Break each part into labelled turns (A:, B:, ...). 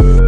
A: you.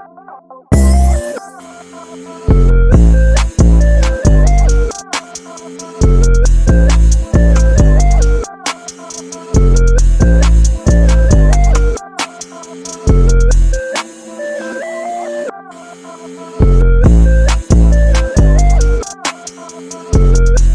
A: Oh. will